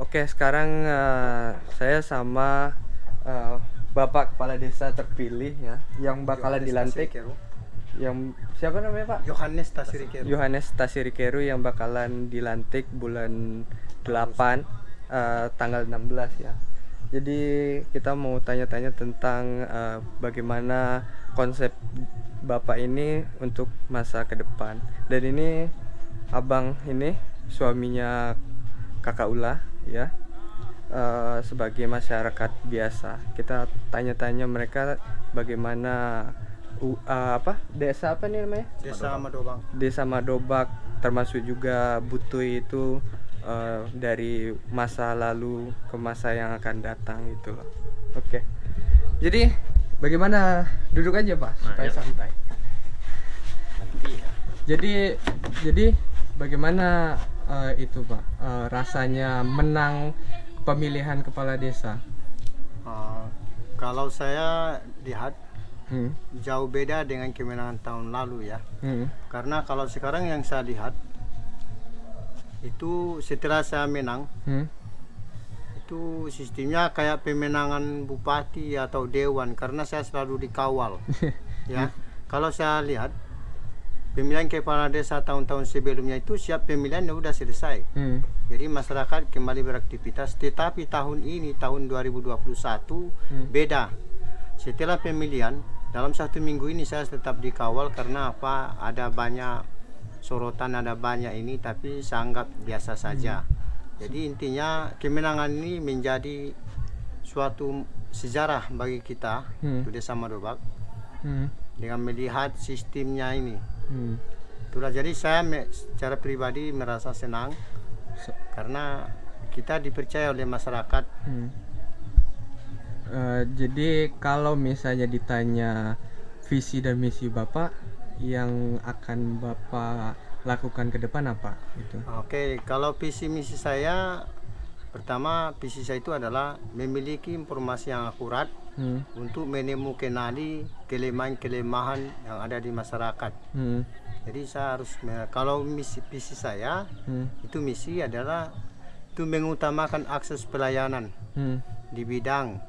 Oke, sekarang uh, saya sama uh, Bapak Kepala Desa terpilih ya, yang bakalan dilantik. Yang siapa namanya Pak? Yohanes Tasirikeru. Yohanes Tasirikeru yang bakalan dilantik bulan 8 uh, tanggal 16 ya. Jadi kita mau tanya-tanya tentang uh, bagaimana konsep Bapak ini untuk masa ke depan. Dan ini abang ini suaminya Kakak Ula ya. Uh, sebagai masyarakat biasa kita tanya-tanya mereka bagaimana uh, apa desa apa nih namanya desa Madobak desa Madobak termasuk juga Butui itu uh, dari masa lalu ke masa yang akan datang gitu loh. Oke. Jadi bagaimana duduk aja Pak nah, supaya ya. santai. Jadi jadi bagaimana uh, itu Pak uh, rasanya menang pemilihan kepala desa? Uh, kalau saya lihat hmm. jauh beda dengan kemenangan tahun lalu ya. Hmm. Karena kalau sekarang yang saya lihat itu setelah saya menang hmm? itu sistemnya kayak pemenangan bupati atau dewan karena saya selalu dikawal ya kalau saya lihat pemilihan kepala desa tahun-tahun sebelumnya itu siap pemilihan ya udah selesai hmm. jadi masyarakat kembali beraktivitas tetapi tahun ini tahun 2021 hmm. beda setelah pemilihan dalam satu minggu ini saya tetap dikawal karena apa ada banyak sorotan ada banyak ini tapi saya anggap biasa saja. Hmm. Jadi intinya kemenangan ini menjadi suatu sejarah bagi kita hmm. di Desa Madobak hmm. dengan melihat sistemnya ini. Hmm. Itulah jadi saya secara pribadi merasa senang karena kita dipercaya oleh masyarakat. Hmm. Uh, jadi kalau misalnya ditanya visi dan misi Bapak yang akan Bapak lakukan ke depan apa itu? Oke, kalau visi misi saya pertama visi saya itu adalah memiliki informasi yang akurat hmm. untuk menemukan kelemahan-kelemahan yang ada di masyarakat. Hmm. Jadi saya harus kalau misi visi saya hmm. itu misi adalah itu mengutamakan akses pelayanan hmm. di bidang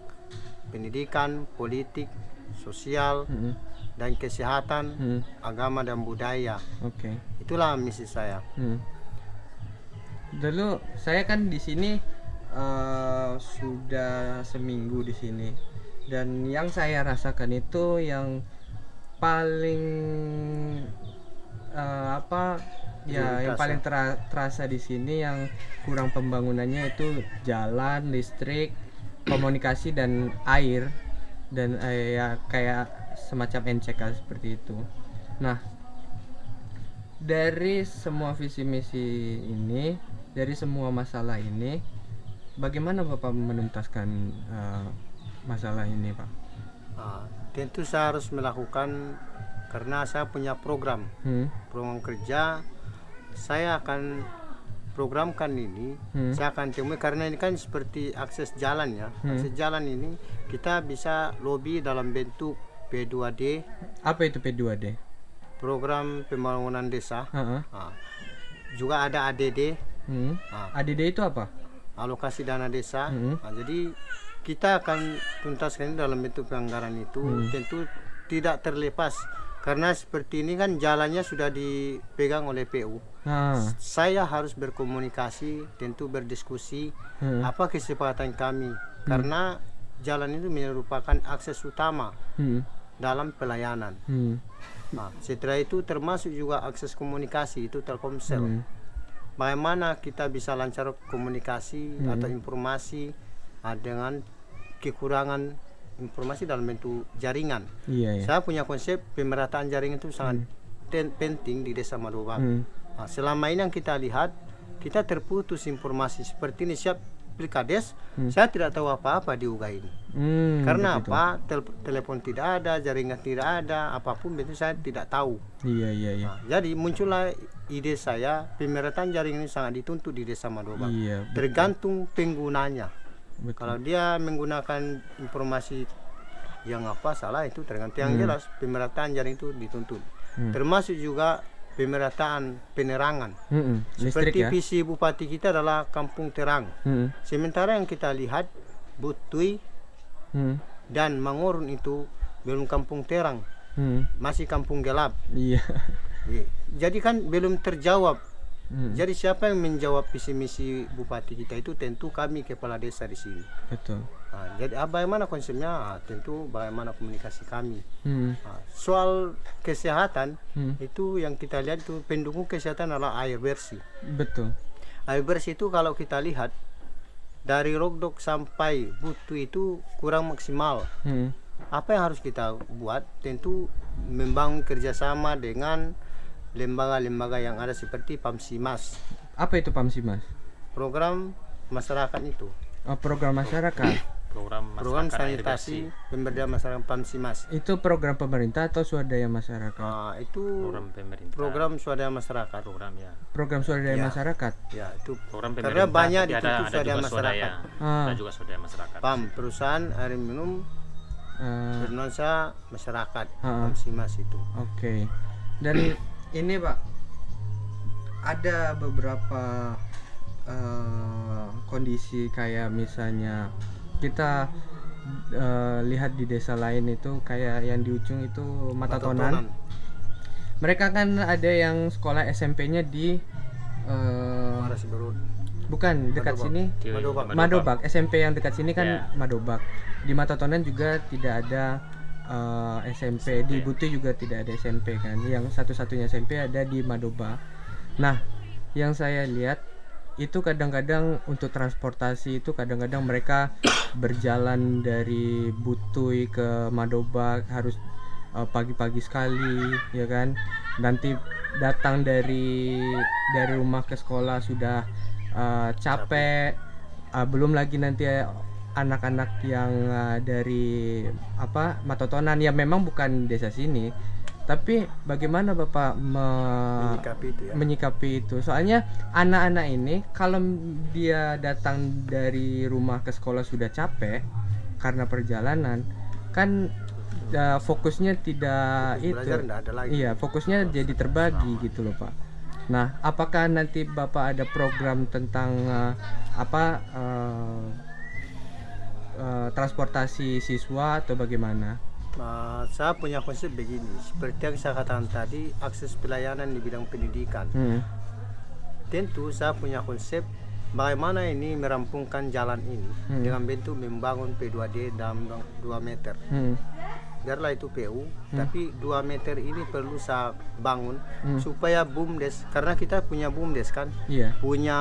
pendidikan, politik, sosial, hmm dan kesehatan, hmm. agama dan budaya. Oke. Okay. Itulah misi saya. Hmm. Dulu saya kan di sini uh, sudah seminggu di sini dan yang saya rasakan itu yang paling uh, apa ya yang paling ter terasa di sini yang kurang pembangunannya itu jalan, listrik, komunikasi dan air dan uh, ya kayak semacam NCK seperti itu. Nah, dari semua visi misi ini, dari semua masalah ini, bagaimana Bapak menuntaskan uh, masalah ini, Pak? Uh, tentu saya harus melakukan karena saya punya program, hmm. program kerja. Saya akan programkan ini, hmm. saya akan temui karena ini kan seperti akses jalan ya. Hmm. Akses jalan ini kita bisa lobby dalam bentuk P2D. Apa itu P2D? Program Pembangunan Desa. Uh -huh. nah, juga ada ADD. Hmm. Nah, ADD itu apa? Alokasi dana desa. Hmm. Nah, jadi kita akan tuntaskan dalam bentuk anggaran itu. Hmm. Tentu tidak terlepas karena seperti ini kan jalannya sudah dipegang oleh PU. Ah. Saya harus berkomunikasi, tentu berdiskusi hmm. apa kesepakatan kami hmm. karena jalan itu merupakan akses utama hmm dalam pelayanan. Hmm. Nah, setelah itu termasuk juga akses komunikasi itu Telkomsel. Hmm. Bagaimana kita bisa lancar komunikasi hmm. atau informasi uh, dengan kekurangan informasi dalam bentuk jaringan. Iya, iya. Saya punya konsep pemerataan jaringan itu sangat hmm. penting di Desa Madobak. Hmm. Nah, selama ini yang kita lihat kita terputus informasi seperti ini siap pilkades hmm. saya tidak tahu apa-apa di UGA ini hmm, karena begitu. apa Tel telepon tidak ada jaringan tidak ada apa pun itu saya tidak tahu iya iya iya nah, jadi muncullah ide saya pemerataan jaringan ini sangat dituntut di desa Madoba iya, tergantung penggunanya betul. kalau dia menggunakan informasi yang apa salah itu tergantung yang hmm. jelas pemerataan jaring itu dituntut hmm. termasuk juga pemerataan penerangan. Listrik Seperti ya. visi bupati kita adalah kampung terang. Mm-mm. Sementara yang kita lihat Butui Mm. dan Mangorun itu belum kampung terang, Mm. masih kampung gelap. Iya. Iya. Jadi kan belum terjawab. Mm. Jadi siapa yang menjawab visi misi bupati kita itu tentu kami kepala desa di sini. Betul. Nah, jadi ah, bagaimana konsepnya? Ah, tentu bagaimana komunikasi kami. Mm. Nah, soal kesehatan Mm. itu yang kita lihat itu pendukung kesehatan adalah air bersih. Betul. Air bersih itu kalau kita lihat dari Rogdok sampai Butu itu kurang maksimal. Mm. Apa yang harus kita buat? Tentu membangun kerjasama dengan lembaga-lembaga yang ada seperti Pamsimas, Apa itu Pamsimas? program masyarakat itu, Oh, program masyarakat. program program masyarakat air sanitasi pemberdayaan masyarakat Pamsimas. itu program pemerintah atau swadaya masyarakat? Nah, itu program pemerintah program swadaya masyarakat. program ya Program swadaya Ya. masyarakat. Ya, itu program Karena pemerintah banyak tapi di ada, situ ada swadaya juga swadaya masyarakat. Ah. ada juga swadaya masyarakat PAM, perusahaan air minum Eh, bernuansa masyarakat. Ah. Pamsimas itu. Oke. Dan ini Pak ada beberapa eh, kondisi kayak misalnya kita eh, lihat di desa lain itu kayak yang di ujung itu Matatonan. Mereka kan ada yang sekolah SMP-nya di eh, Berut. bukan dekat Madobak. sini Di Madobak. Madobak SMP yang dekat sini kan Ya. Madobak di Matatonan juga tidak ada eh, SMP di Buti juga tidak ada SMP kan. Yang satu-satunya SMP ada di Madobak nah yang saya lihat itu kadang-kadang untuk transportasi itu kadang-kadang mereka berjalan dari Butui ke Madobak harus eh, pagi-pagi sekali ya kan? Nanti datang dari dari rumah ke sekolah sudah eh, capek. Ah, belum lagi nanti anak-anak yang eh, dari apa Matotonan ya memang bukan desa sini tapi bagaimana bapak me- Menyikapi itu ya. menyikapi itu soalnya anak-anak ini kalau dia datang dari rumah ke sekolah sudah capek karena perjalanan kan eh, fokusnya tidak itu Belajar enggak ada lagi. Iya, fokusnya jadi terbagi gitu loh, Pak. Nah, apakah nanti Bapak ada program tentang eh, apa eh, eh, transportasi siswa atau bagaimana? Nah, saya punya konsep begini, seperti yang saya katakan tadi, akses pelayanan di bidang pendidikan. Hmm. Tentu saya punya konsep bagaimana ini merampungkan jalan ini Hmm. dengan bentuk membangun P2D dalam 2 meter. Hmm. Biarlah itu PU, tapi 2 meter ini perlu saya bangun Hmm. supaya BUMDes karena kita punya BUMDes kan, Iya. punya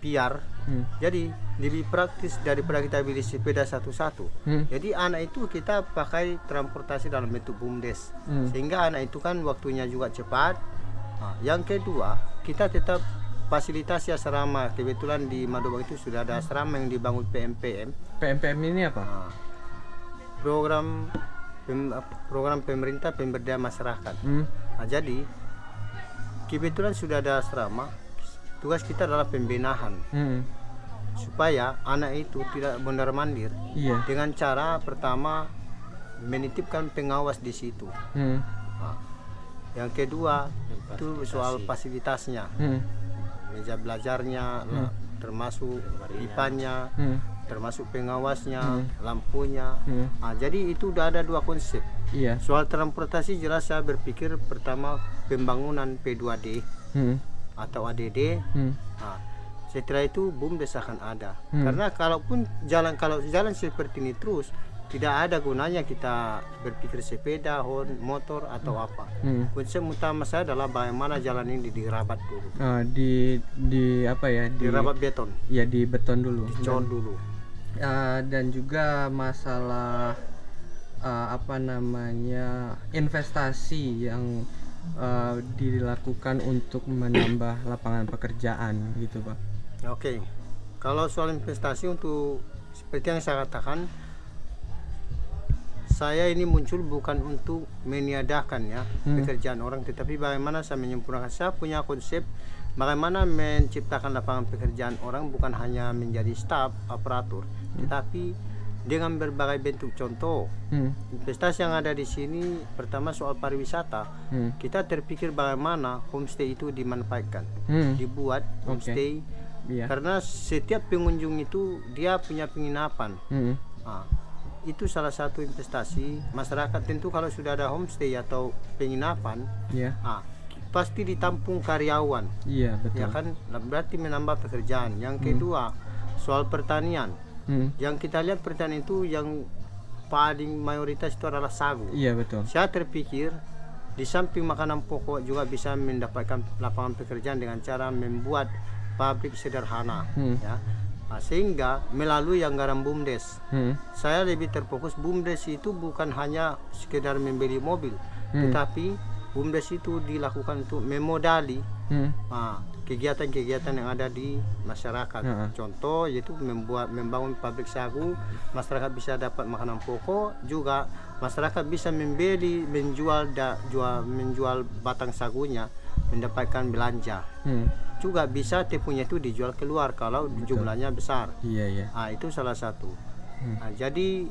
PR. Hmm. Jadi lebih praktis daripada kita beli sepeda satu-satu. Hmm. Jadi anak itu kita pakai transportasi dalam bentuk bumdes, Hmm. sehingga anak itu kan waktunya juga cepat. Nah, yang kedua kita tetap fasilitasi asrama. Kebetulan di Madobak itu sudah ada asrama yang dibangun PMPM, PMPM ini apa? Nah, program pem- program pemerintah pemberdayaan masyarakat. Hmm. Nah, jadi kebetulan sudah ada asrama. Tugas kita adalah pembenahan Hmm. Supaya anak itu tidak benar mandir Iya. dengan cara pertama menitipkan pengawas di situ. Hmm. Nah, yang kedua itu soal fasilitasnya, Hmm. meja belajarnya, lah, termasuk pipanya, Hmm. termasuk pengawasnya, lampunya. Hmm. Nah, jadi itu udah ada dua konsep. Iya. Soal transportasi jelas saya berpikir pertama pembangunan P2D Hmm. atau ADD. Hmm. Nah, setelah itu BUMDes akan ada. Hmm. Karena kalaupun jalan kalau jalan seperti ini terus tidak ada gunanya kita berpikir sepeda, hon, motor atau apa. Hmm. Konsep utama saya adalah bagaimana jalan ini dirabat dulu. Ah, di di apa ya? Di, Dirabat beton, ya di beton dulu. dicor dulu. Uh, dan juga masalah uh, apa namanya investasi yang uh, dilakukan untuk menambah lapangan pekerjaan gitu pak. Oke. Kalau soal investasi untuk seperti yang saya katakan saya ini muncul bukan untuk meniadakan ya Hmm. pekerjaan orang tetapi bagaimana saya menyempurnakan saya punya konsep bagaimana menciptakan lapangan pekerjaan orang bukan hanya menjadi staf aparatur tetapi dengan berbagai bentuk contoh. Hmm. Investasi yang ada di sini pertama soal pariwisata. Hmm. Kita terpikir bagaimana homestay itu dimanfaatkan, Hmm. dibuat homestay Iya. karena setiap pengunjung itu dia punya penginapan. Hmm. Ah, itu salah satu investasi masyarakat tentu kalau sudah ada homestay atau penginapan, Iya. ah, pasti ditampung karyawan. Iya, betul. Ya kan berarti menambah pekerjaan. Yang kedua soal pertanian. Hmm. Yang kita lihat pertanian itu yang paling mayoritas itu adalah sagu. Iya, betul. Saya terpikir di samping makanan pokok juga bisa mendapatkan lapangan pekerjaan dengan cara membuat pabrik sederhana, Hmm. ya. Nah, sehingga melalui anggaran BUMDes, Hmm. saya lebih terfokus BUMDes itu bukan hanya sekedar membeli mobil, Hmm. tetapi BUMDes itu dilakukan untuk memodali Hmm. ah, kegiatan-kegiatan yang ada di masyarakat. Heeh. Contoh yaitu membuat membangun pabrik sagu, masyarakat bisa dapat makanan pokok, juga masyarakat bisa membeli, menjual da, jual menjual batang sagunya, mendapatkan belanja. Hmm. Juga bisa tepunya itu dijual keluar kalau jumlahnya besar. Iya, iya. Ah, itu salah satu. Hmm. Nah, jadi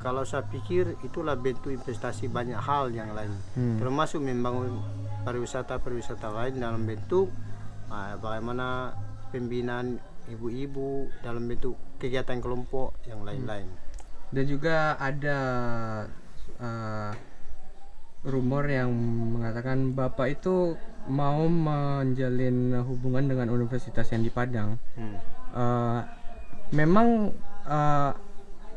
kalau saya pikir itulah bentuk investasi banyak hal yang lain, Hmm. termasuk membangun pariwisata-pariwisata lain dalam bentuk ah, bagaimana pembinaan ibu-ibu dalam bentuk kegiatan kelompok yang lain-lain. Dan juga ada eh, rumor yang mengatakan Bapak itu mau menjalin hubungan dengan universitas yang di Padang. Hmm. Eh, memang eh,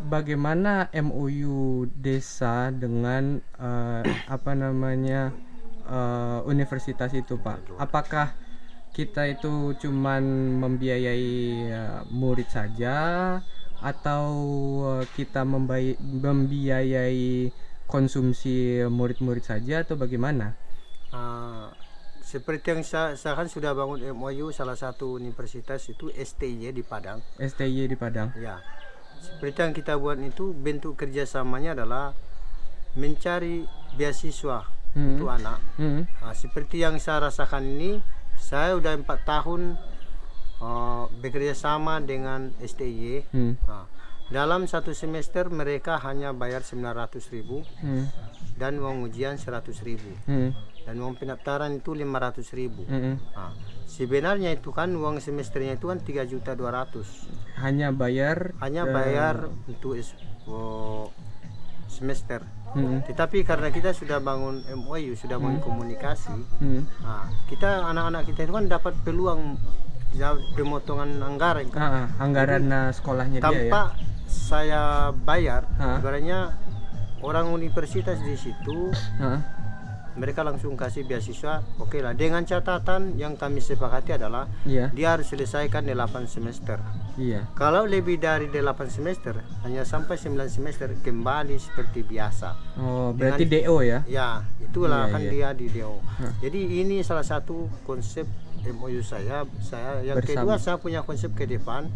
bagaimana MOU desa dengan eh, apa namanya eh, universitas itu Pak? Apakah kita itu cuman membiayai murid saja atau kita membiayai konsumsi murid-murid saja atau bagaimana? Ah, seperti yang saya, saya kan sudah bangun MOU salah satu universitas itu STY di Padang. STY di Padang. Ya, seperti yang kita buat itu bentuk kerjasamanya adalah mencari beasiswa Hmm. untuk anak. Hmm. Nah, seperti yang saya rasakan ini, saya udah empat tahun uh, bekerja sama dengan STY. Hmm. Nah, dalam satu semester mereka hanya bayar 900.000 ribu Hmm. dan uang ujian 100.000 ribu Hmm. Dan uang pendaftaran itu 500.000 ribu. Hmm. Nah, sebenarnya itu kan uang semesternya itu kan 3 juta 200 Hanya bayar hanya bayar untuk es- oh, semester. Hmm. Tetapi karena kita sudah bangun MOU, sudah bangun komunikasi, Hmm. nah, kita anak-anak kita itu kan dapat peluang pemotongan anggaran kan. Ah, ah, anggaran eh, sekolahnya dia ya. tanpa saya bayar, Ah. ibaratnya orang universitas di situ Ah, mereka langsung kasih beasiswa. Oke lah, dengan catatan yang kami sepakati adalah Iya, dia harus selesaikan 8 semester. iya. Kalau lebih dari 8 semester, hanya sampai 9 semester kembali seperti biasa. Oh, berarti DO ya? Ya, itulah Iya, kan iya. dia di DO. Hah. Jadi ini salah satu konsep MOU saya. Saya yang Bersama. kedua saya punya konsep ke depan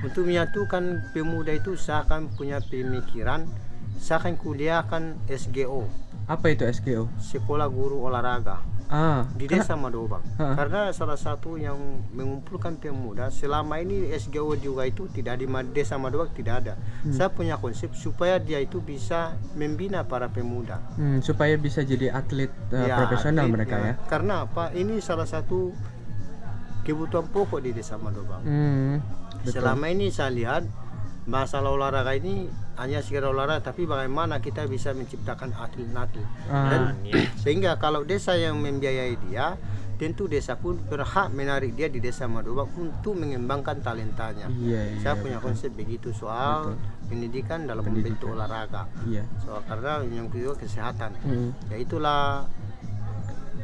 untuk menyatukan pemuda itu saya akan punya pemikiran saya akan kuliahkan SGO, Apa itu SGO? Sekolah Guru Olahraga Ah, di karena- Desa Madobang. Hah. Karena salah satu yang mengumpulkan pemuda selama ini SGO juga itu tidak di Desa Madobang tidak ada. Hmm. Saya punya konsep supaya dia itu bisa membina para pemuda. hmm, supaya bisa jadi atlet eh, Ya, profesional atlet, mereka ya. Karena apa? Ini salah satu kebutuhan pokok di Desa Madobang. Hmm, betul. Selama ini saya lihat masalah olahraga ini hanya sekedar olahraga, tapi bagaimana kita bisa menciptakan atlet-atlet. Ah, Dan sehingga kalau desa yang membiayai dia, tentu desa pun berhak menarik dia di Desa Madobang untuk mengembangkan talentanya. Iya, iya. Saya punya konsep begitu soal pendidikan dalam Pendidikan. bentuk olahraga. Iya. Soal karena yang kedua kesehatan. Hmm. Ya itulah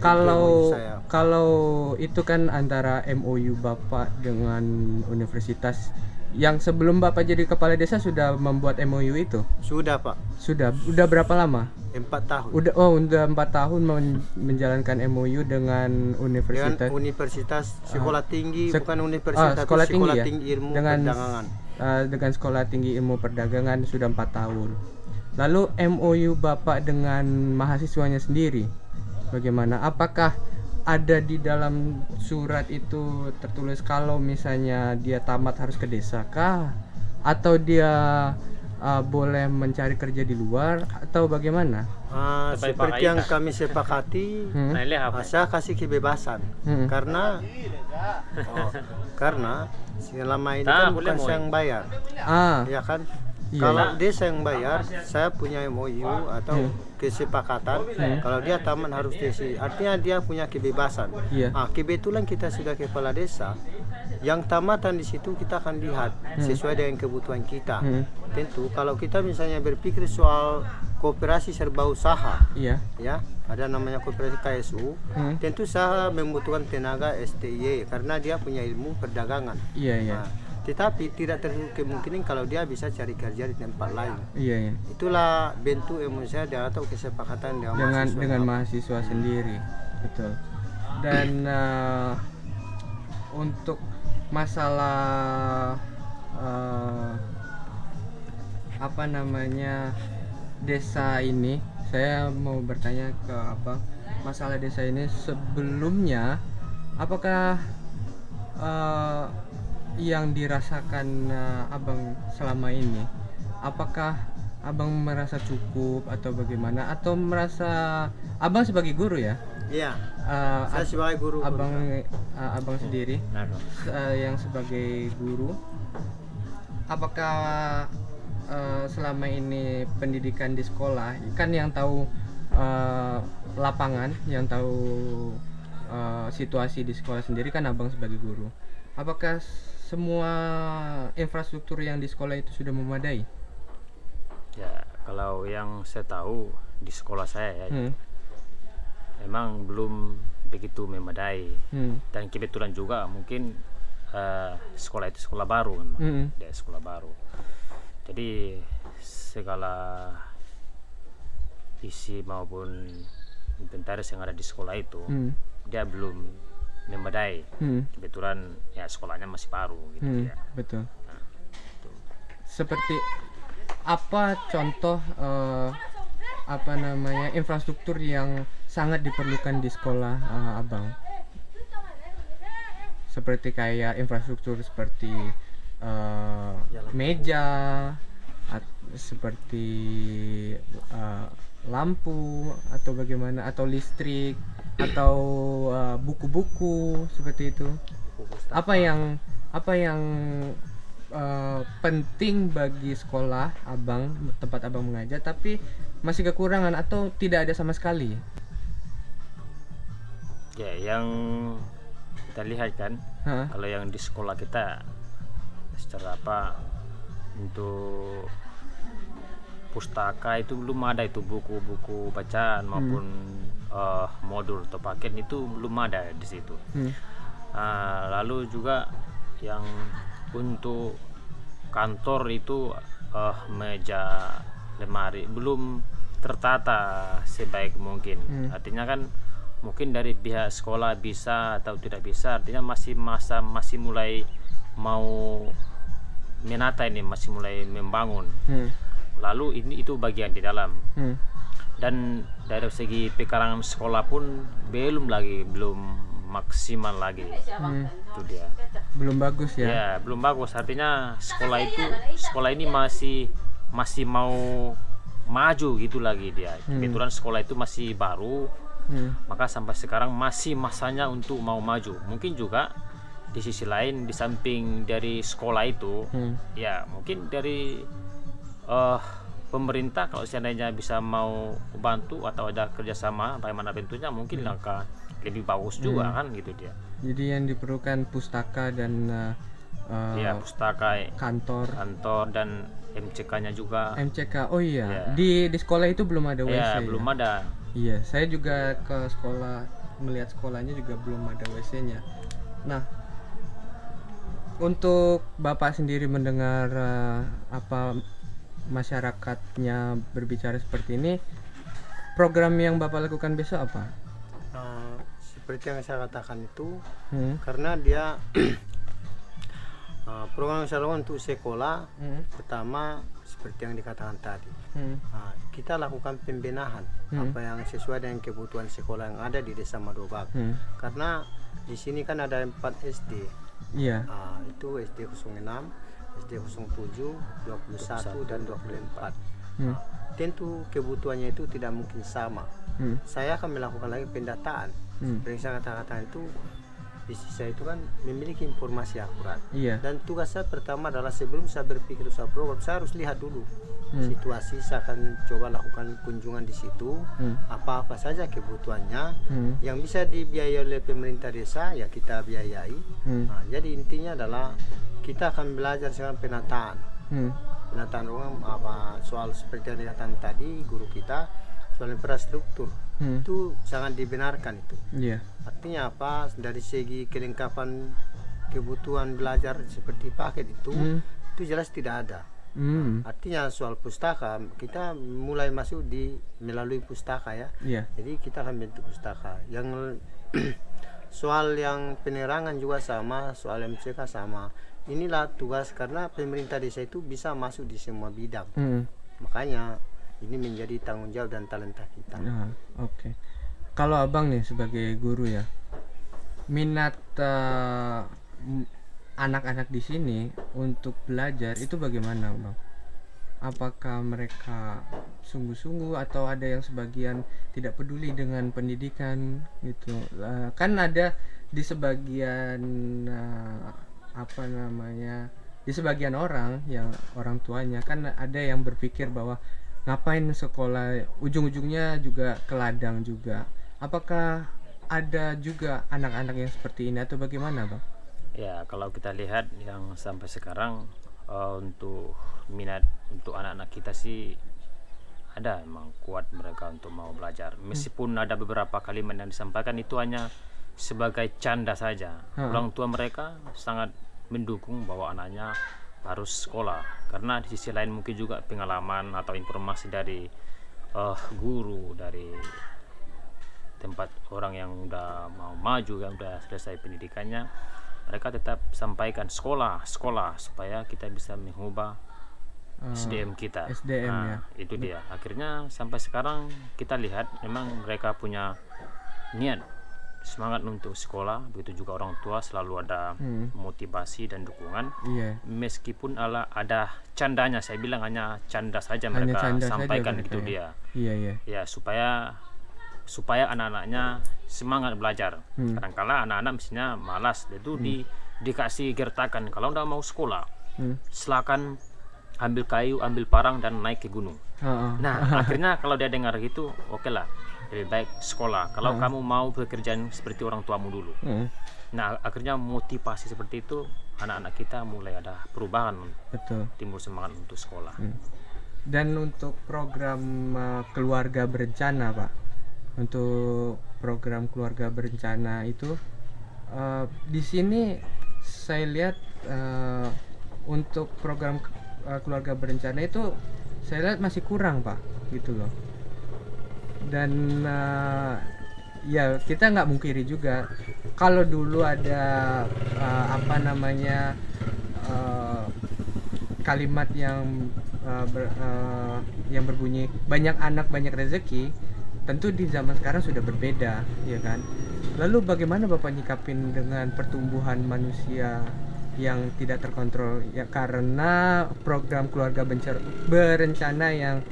Kalau kalau itu kan antara MOU Bapak dengan universitas yang sebelum Bapak jadi kepala desa sudah membuat MOU itu. sudah Pak Sudah. Udah berapa lama? empat tahun Udah oh udah empat tahun men- menjalankan MOU dengan dengan universitas universitas sekolah tinggi Sek- bukan universitas ah, sekolah tinggi sekolah ya? tinggi ilmu Dengan- perdagangan. eh, dengan sekolah tinggi ilmu perdagangan sudah empat tahun. Lalu MOU Bapak dengan mahasiswanya sendiri bagaimana? Apakah ada di dalam surat itu tertulis kalau misalnya dia tamat harus ke desa kah? Atau dia uh, boleh mencari kerja di luar atau bagaimana? Ah, Sampai seperti yang kami sepakati Hmm. Nah, ah, saya kasih kebebasan Hmm. karena oh, karena selama ini kan bukan saya yang bayar Ah, ya kan Iya. kalau desa yang bayar saya punya MOU atau kesepakatan kalau dia taman harus desi artinya dia punya kebebasan Iya. ah, kebetulan kita sudah kepala desa yang tamatan di situ kita akan lihat sesuai dengan kebutuhan kita Hmm. tentu kalau kita misalnya berpikir soal kooperasi serba usaha iya. ya ada namanya kooperasi KSU Hmm. tentu saya membutuhkan tenaga STY karena dia punya ilmu perdagangan Iya, iya. Nah, tetapi tidak tertutup kemungkinan kalau dia bisa cari kerja di tempat lain Iya, iya. itulah bentuk emosi saya atau kesepakatan dengan Dengan mahasiswa. dengan mahasiswa sendiri. Betul. Dan uh, untuk masalah uh, apa namanya desa ini, saya mau bertanya ke apa masalah desa ini sebelumnya apakah uh, yang dirasakan uh, abang selama ini? Apakah abang merasa cukup atau bagaimana? Atau merasa abang sebagai guru ya? Iya. Uh, saya sebagai guru abang uh, abang sendiri. Nah, uh, yang sebagai guru. Apakah uh, selama ini pendidikan di sekolah kan yang tahu uh, lapangan yang tahu uh, situasi di sekolah sendiri kan abang sebagai guru. Apakah semua infrastruktur yang di sekolah itu sudah memadai ya kalau yang saya tahu di sekolah saya ya hmm. memang belum begitu memadai Hmm. dan kebetulan juga mungkin eh, sekolah itu sekolah baru memang Hmm. dia sekolah baru jadi segala isi maupun inventaris yang ada di sekolah itu Hmm. dia belum memadai Hmm. kebetulan ya sekolahnya masih baru gitu Hmm, ya betul. Seperti apa contoh eh, apa namanya infrastruktur yang sangat diperlukan di sekolah eh, abang? Seperti kayak infrastruktur seperti eh, meja, at- seperti eh, lampu atau bagaimana atau listrik atau eh, buku-buku seperti itu. Apa yang apa yang eh, penting bagi sekolah abang tempat abang mengajar tapi masih kekurangan atau tidak ada sama sekali? Ya yang kita lihat kan Hah? kalau yang di sekolah kita secara apa untuk pustaka itu belum ada itu buku-buku bacaan maupun eh, modul atau paket itu belum ada di situ Hmm. Ah, lalu juga yang untuk kantor itu eh, meja lemari belum tertata sebaik mungkin Hmm. artinya kan mungkin dari pihak sekolah bisa atau tidak bisa artinya masih masa masih mulai mau menata ini masih mulai membangun Hmm. lalu ini itu bagian di dalam Hmm. dan dari segi pekarangan sekolah pun belum lagi belum maksimal lagi. Hmm. itu dia. Belum bagus ya? Ya belum bagus. Artinya sekolah itu sekolah ini masih masih mau maju gitu lagi dia. Kebetulan sekolah itu masih baru. Hmm. maka sampai sekarang masih masanya untuk mau maju. Mungkin juga di sisi lain di samping dari sekolah itu Hmm. ya mungkin dari eh pemerintah kalau seandainya bisa mau bantu atau ada kerjasama bagaimana bentuknya mungkin langkah lebih bagus juga kan gitu dia. Jadi yang diperlukan pustaka dan eh, eh, ya pustaka kantor. kantor dan MCK-nya juga. MCK oh iya. Ya. di di sekolah itu belum ada WC ya belum ada. Iya, saya juga ke sekolah melihat sekolahnya juga belum ada WC-nya. Nah, untuk Bapak sendiri mendengar eh, apa masyarakatnya berbicara seperti ini, program yang Bapak lakukan besok apa? Eh, seperti yang saya katakan itu Hmm. karena dia eh, program yang saya lakukan untuk sekolah Hmm. pertama seperti yang dikatakan tadi Hmm. Nah, kita lakukan pembenahan Hmm. apa yang sesuai dengan kebutuhan sekolah yang ada di desa Madobak Hmm. karena di sini kan ada 4 SD Iya. Nah, itu SD 06 SD 07, 21 dan 24. Hmm. Tentu kebutuhannya itu tidak mungkin sama. Hmm. Saya akan melakukan lagi pendataan. Hmm. Seperti saya katakan itu visi saya itu kan memiliki informasi akurat. Iya. Dan tugas saya pertama adalah sebelum saya berpikir usaha program, saya harus lihat dulu Hmm. situasi. Saya akan coba lakukan kunjungan di situ. Hmm. Apa-apa saja kebutuhannya Hmm. yang bisa dibiayai oleh pemerintah desa ya kita biayai. Hmm. Nah, jadi intinya adalah kita akan belajar sekarang penataan. Hmm. Penataan ruang apa soal seperti yang dikatakan tadi guru kita soal infrastruktur Hmm. itu sangat dibenarkan itu. Iya. Artinya apa? Dari segi kelengkapan kebutuhan belajar seperti paket itu Hmm. itu jelas tidak ada. Hmm. Artinya soal pustaka kita mulai masuk di melalui pustaka ya. Iya. Jadi kita akan bentuk pustaka. Yang soal yang penerangan juga sama, soal MCK sama. Inilah tugas karena pemerintah desa itu bisa masuk di semua bidang. Hmm. Makanya ini menjadi tanggung jawab dan talenta kita. Nah, oke. Kalau abang nih sebagai guru ya, minat m- anak-anak di sini untuk belajar itu bagaimana, bang? Apakah mereka sungguh-sungguh atau ada yang sebagian tidak peduli dengan pendidikan gitu? Eh, kan ada di sebagian eh, apa namanya? Di sebagian orang yang orang tuanya kan ada yang berpikir bahwa ngapain sekolah ujung-ujungnya juga ke ladang juga apakah ada juga anak-anak yang seperti ini atau bagaimana bang Ya, kalau kita lihat yang sampai sekarang eh, untuk minat untuk anak-anak kita sih ada emang kuat mereka untuk mau belajar. Meskipun ada beberapa kalimat yang disampaikan itu hanya sebagai canda saja. Ha. Orang tua mereka sangat mendukung bahwa anaknya harus sekolah karena di sisi lain mungkin juga pengalaman atau informasi dari eh, guru dari tempat orang yang udah mau maju yang udah selesai pendidikannya mereka tetap sampaikan sekolah sekolah supaya kita bisa mengubah Eh, SDM kita SDM Nah, ya. itu dia akhirnya sampai sekarang kita lihat memang mereka punya niat semangat untuk sekolah begitu juga orang tua selalu ada Hmm. motivasi dan dukungan iya meskipun ala ada candanya saya bilang hanya canda saja Hanya mereka canda saja sampaikan mereka gitu ya. dia iya iya ya supaya supaya anak-anaknya semangat belajar Hmm. kadangkala anak-anak mestinya malas itu di dikasih gertakan kalau udah mau sekolah Hmm. silakan ambil kayu ambil parang dan naik ke gunung Ha-ha. nah akhirnya kalau dia dengar gitu oke lah lebih baik sekolah. Kalau kamu mau pekerjaan seperti orang tuamu dulu. Hmm, nah akhirnya motivasi seperti itu anak-anak kita mulai ada perubahan betul. timbul semangat untuk sekolah. Hmm. dan untuk program uh, keluarga berencana pak? Untuk program keluarga berencana itu uh, di sini saya lihat uh, untuk program uh, keluarga berencana itu saya lihat masih kurang pak gitu loh dan uh, ya kita nggak mungkiri juga kalau dulu ada uh, apa namanya uh, kalimat yang uh, ber- uh, yang berbunyi banyak anak banyak rezeki tentu di zaman sekarang sudah berbeda ya kan? Lalu bagaimana bapak nyikapin dengan pertumbuhan manusia yang tidak terkontrol? Ya karena program keluarga bencer- berencana yang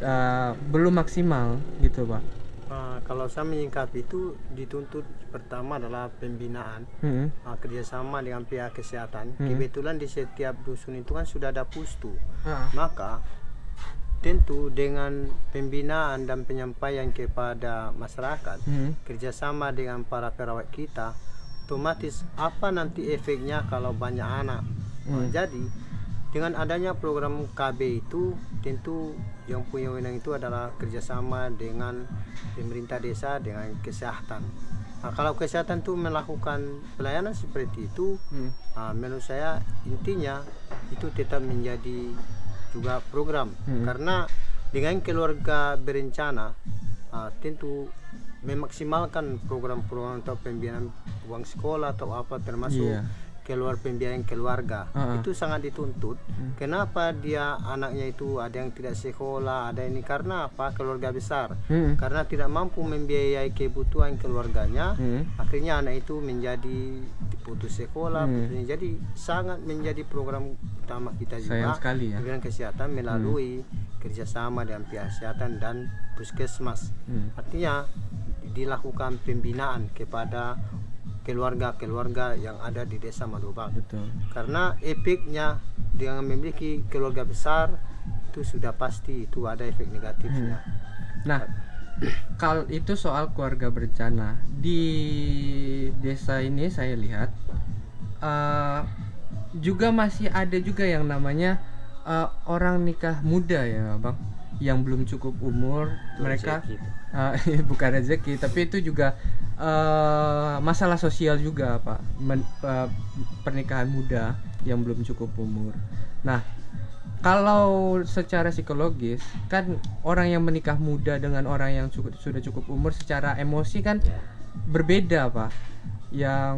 uh, belum maksimal gitu pak Ah, kalau saya menyingkapi itu dituntut pertama adalah pembinaan Hmm, ah, kerjasama dengan pihak kesehatan. Hmm. Kebetulan di setiap dusun itu kan sudah ada pustu. ah, Maka tentu dengan pembinaan dan penyampaian kepada masyarakat hmm, kerjasama dengan para perawat kita otomatis apa nanti efeknya kalau banyak anak Hmm. jadi dengan adanya program KB itu tentu yang punya wewenang itu adalah kerjasama dengan pemerintah desa dengan kesehatan nah, kalau kesehatan itu melakukan pelayanan seperti itu hmm, Nah, menurut saya intinya itu tetap menjadi juga program Hmm. karena dengan keluarga berencana ah, tentu memaksimalkan program-program atau pembinaan uang sekolah atau apa termasuk Iya. Keluar pembiayaan keluarga Ah. itu sangat dituntut. Kenapa dia anaknya itu ada yang tidak sekolah, ada ini karena apa? Keluarga besar. Hmm. Karena tidak mampu membiayai kebutuhan keluarganya, Hmm. akhirnya anak itu menjadi putus sekolah, putus- jadi sangat menjadi program utama kita Sayang juga sekali ya. bidang kesehatan melalui kerjasama dengan pihak kesehatan dan puskesmas. Hmm. Artinya dilakukan pembinaan kepada keluarga-keluarga yang ada di desa Madubang. Betul. Karena efeknya dengan memiliki keluarga besar itu sudah pasti itu ada efek negatifnya. Nah, kalau itu soal keluarga berencana di desa ini saya lihat eh, juga masih ada juga yang namanya eh, orang nikah muda ya, bang, yang belum cukup umur Itu mereka rezeki eh, bukan rezeki tapi itu juga eh, masalah sosial juga pak Men- eh, pernikahan muda yang belum cukup umur. Nah kalau secara psikologis kan orang yang menikah muda dengan orang yang cukup sudah cukup umur secara emosi kan Ya. berbeda pak yang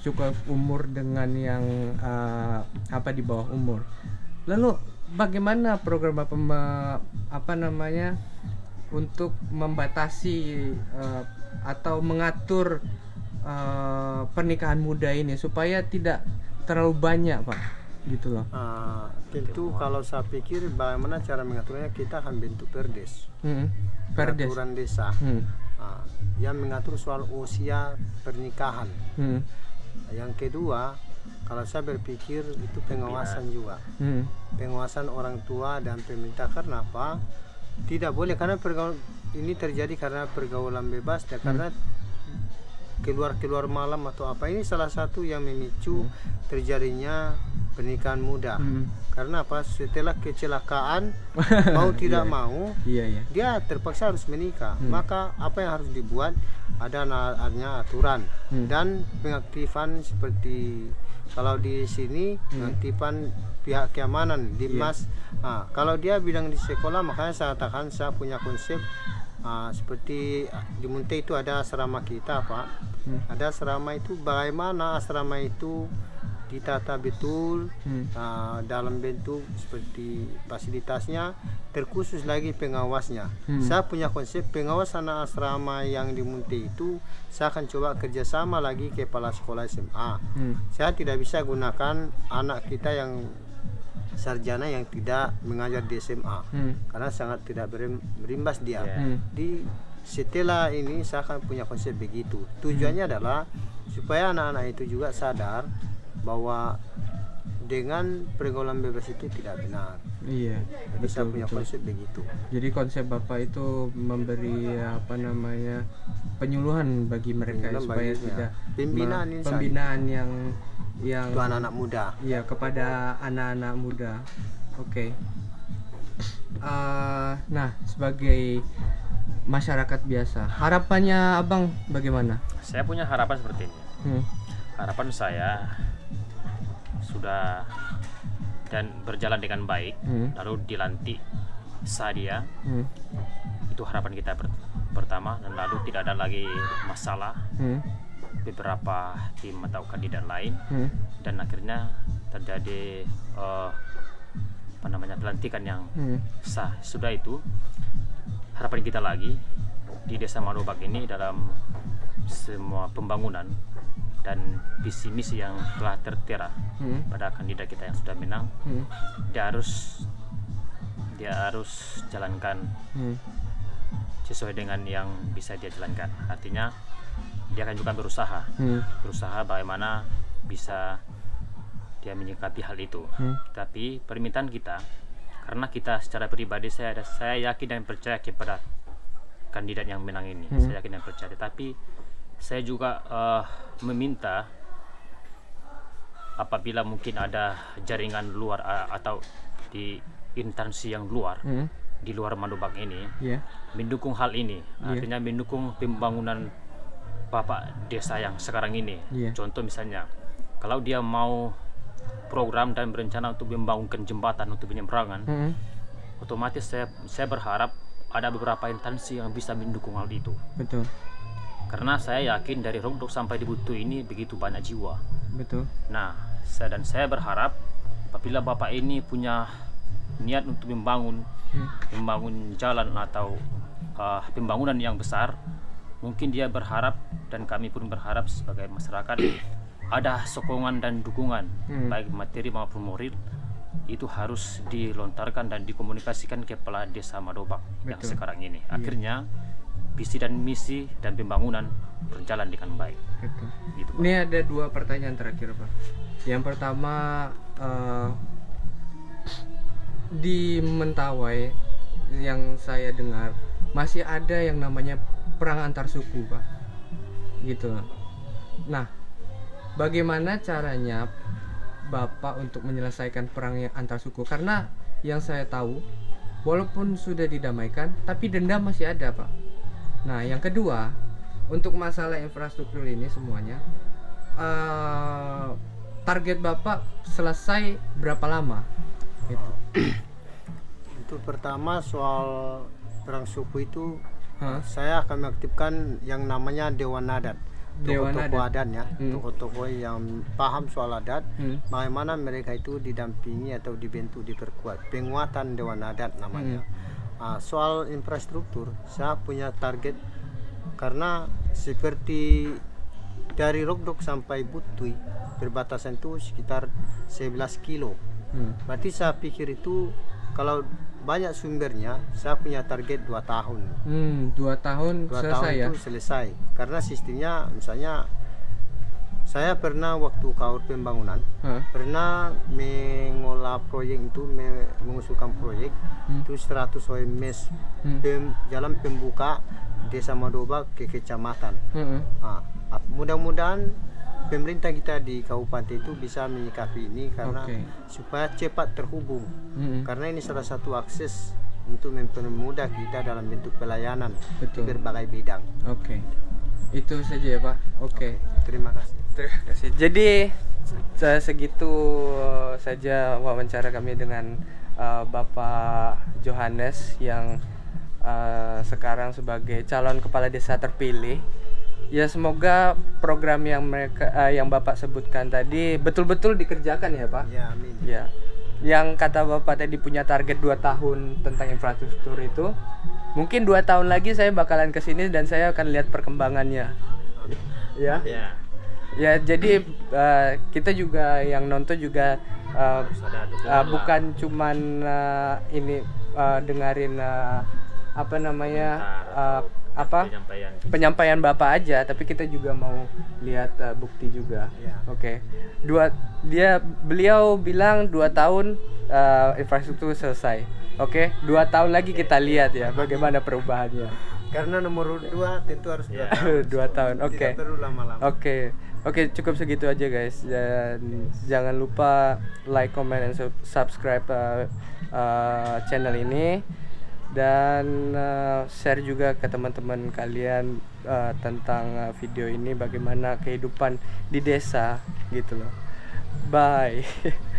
cukup umur dengan yang eh, apa di bawah umur lalu bagaimana program me- apa namanya untuk membatasi eh, atau mengatur eh, pernikahan muda ini supaya tidak terlalu banyak pak gitu loh Ah, tentu kalau saya pikir bagaimana cara mengaturnya kita akan bentuk perdes, Hmm. perdes peraturan desa Hmm. ah, yang mengatur soal usia pernikahan. Hmm. Yang kedua, kalau saya berpikir itu pengawasan juga, Hmm. pengawasan orang tua dan pemerintah karena apa? Tidak boleh karena ini terjadi karena pergaulan bebas dan karena keluar keluar malam atau apa ini salah satu yang memicu terjadinya pernikahan muda. Hmm. Karena apa? Setelah kecelakaan mau tidak mau iya iya dia terpaksa harus menikah. Maka apa yang harus dibuat? Ada adanya aturan Hmm. dan pengaktifan seperti kalau di sini pengaktifan pihak keamanan di mas. Ah, kalau dia bilang di sekolah makanya saya katakan saya punya konsep ah, seperti di Munte itu ada asrama kita pak. Hmm. Ada asrama itu bagaimana asrama itu ditata betul Hmm. uh, dalam bentuk seperti fasilitasnya terkhusus lagi pengawasnya Hmm. saya punya konsep pengawas anak asrama yang di Munti itu saya akan coba kerjasama lagi kepala sekolah SMA Hmm. saya tidak bisa gunakan anak kita yang sarjana yang tidak mengajar di SMA Hmm. karena sangat tidak berim- berimbas dia Ya. Hmm. di setelah ini saya akan punya konsep begitu tujuannya adalah supaya anak-anak itu juga sadar bahwa dengan pergaulan bebas itu tidak benar Iya, jadi saya betul punya betul. konsep begitu Jadi konsep bapak itu memberi apa namanya penyuluhan bagi mereka Pembinaan supaya bagi- ya. tidak Pembinaan pembinaan yang yang itu anak-anak muda ya kepada anak-anak muda. Oke. Eh, nah sebagai masyarakat biasa harapannya abang bagaimana? Saya punya harapan seperti ini. Hmm. Harapan saya sudah dan berjalan dengan baik, Hmm. lalu dilantik Sadia Hmm. itu harapan kita per- pertama dan lalu tidak ada lagi masalah Hmm. Beberapa tim atau kandidat lain Hmm. dan akhirnya terjadi eh, apa namanya pelantikan yang Hmm. sah sudah itu harapan kita lagi di desa Marobak ini dalam semua pembangunan dan visi misi yang telah tertera Hmm. pada kandidat kita yang sudah menang Hmm. dia harus dia harus jalankan Hmm. sesuai dengan yang bisa dia jalankan artinya dia akan juga berusaha Hmm. berusaha bagaimana bisa dia menyikapi hal itu Hmm. tapi permintaan kita karena kita secara pribadi saya ada saya yakin dan percaya kepada kandidat yang menang ini Hmm. saya yakin dan percaya tapi saya juga eh, meminta apabila mungkin ada jaringan luar eh, atau di instansi yang luar Hmm. di luar Mandubang ini Ya. mendukung hal ini Iya. artinya mendukung pembangunan bapak desa yang sekarang ini Iya. contoh misalnya kalau dia mau program dan berencana untuk membangunkan jembatan untuk penyeberangan Hmm. otomatis saya saya berharap ada beberapa instansi yang bisa mendukung hal itu Betul. karena saya yakin dari Rogdok sampai di Butuh ini begitu banyak jiwa betul nah saya dan saya berharap apabila bapak ini punya niat untuk membangun hmm. membangun jalan atau uh, pembangunan yang besar mungkin dia berharap dan kami pun berharap sebagai masyarakat ada sokongan dan dukungan Hmm. baik materi maupun moral itu harus dilontarkan dan dikomunikasikan ke kepala desa Madobak yang Betul. sekarang ini akhirnya visi dan misi dan pembangunan berjalan dengan baik Betul. gitu Pak. Ini ada dua pertanyaan terakhir pak. Yang pertama eh, di Mentawai yang saya dengar masih ada yang namanya perang antar suku pak, gitu. Nah, bagaimana caranya bapak untuk menyelesaikan perang yang antar suku? Karena yang saya tahu, walaupun sudah didamaikan, tapi dendam masih ada pak. Nah, yang kedua, untuk masalah infrastruktur ini semuanya, eh, target bapak selesai berapa lama? Gitu. Untuk pertama soal perang suku itu Hah? saya akan mengaktifkan yang namanya Dewan Adat. Tokoh-tokoh Adat. ya, Hmm. tokoh-tokoh yang paham soal adat, Hmm. bagaimana mereka itu didampingi atau dibentuk diperkuat. Penguatan Dewan Adat namanya. Hmm. Ah, soal infrastruktur, saya punya target karena seperti dari Rogdok sampai Butui perbatasan itu sekitar 11 kilo. Hmm. Berarti saya pikir itu kalau banyak sumbernya, saya punya target dua tahun. Hmm, dua tahun Dua selesai tahun ya? itu selesai. Karena sistemnya misalnya saya pernah waktu kaur pembangunan Hah? pernah mengolah proyek itu me- mengusulkan proyek Hmm. itu 100 OMS Hmm. pem- jalan pembuka desa Madoba ke kecamatan. Heeh. Nah, mudah-mudahan pemerintah kita di kabupaten itu bisa menyikapi ini karena Oke. supaya cepat terhubung. Mm-mm. Karena ini salah satu akses untuk mempermudah kita dalam bentuk pelayanan Betul. di berbagai bidang. Oke. Itu saja ya pak. Oke. Terima kasih. Terima kasih. Jadi se- segitu saja wawancara kami dengan uh, Bapak Johannes yang uh, sekarang sebagai calon kepala desa terpilih. Ya semoga program yang mereka uh, yang Bapak sebutkan tadi betul-betul dikerjakan ya Pak. Ya, amin. Ya. Yang kata Bapak tadi punya target 2 tahun tentang infrastruktur itu. Mungkin dua tahun lagi saya bakalan ke sini dan saya akan lihat perkembangannya. Ya. ya Ya, jadi eh, kita juga yang nonton juga eh, lah. bukan cuman eh, ini eh, dengerin eh, apa namanya atau apa penyampaian penyampaian bapak aja, tapi kita juga mau lihat eh, bukti juga. Ya. Oke, dua dia beliau bilang dua tahun eh, infrastruktur selesai. Oke, dua tahun lagi kita lihat ya bagaimana perubahannya. Karena nomor dua tentu harus dua Ya. tahun. dua tahun, oke. Tidak perlu lama-lama. Oke, oke cukup segitu aja guys. Dan jangan lupa like, comment, dan sub- subscribe uh, uh, channel ini dan uh, share juga ke teman-teman kalian uh, tentang uh, video ini bagaimana kehidupan di desa gitu loh. Bye.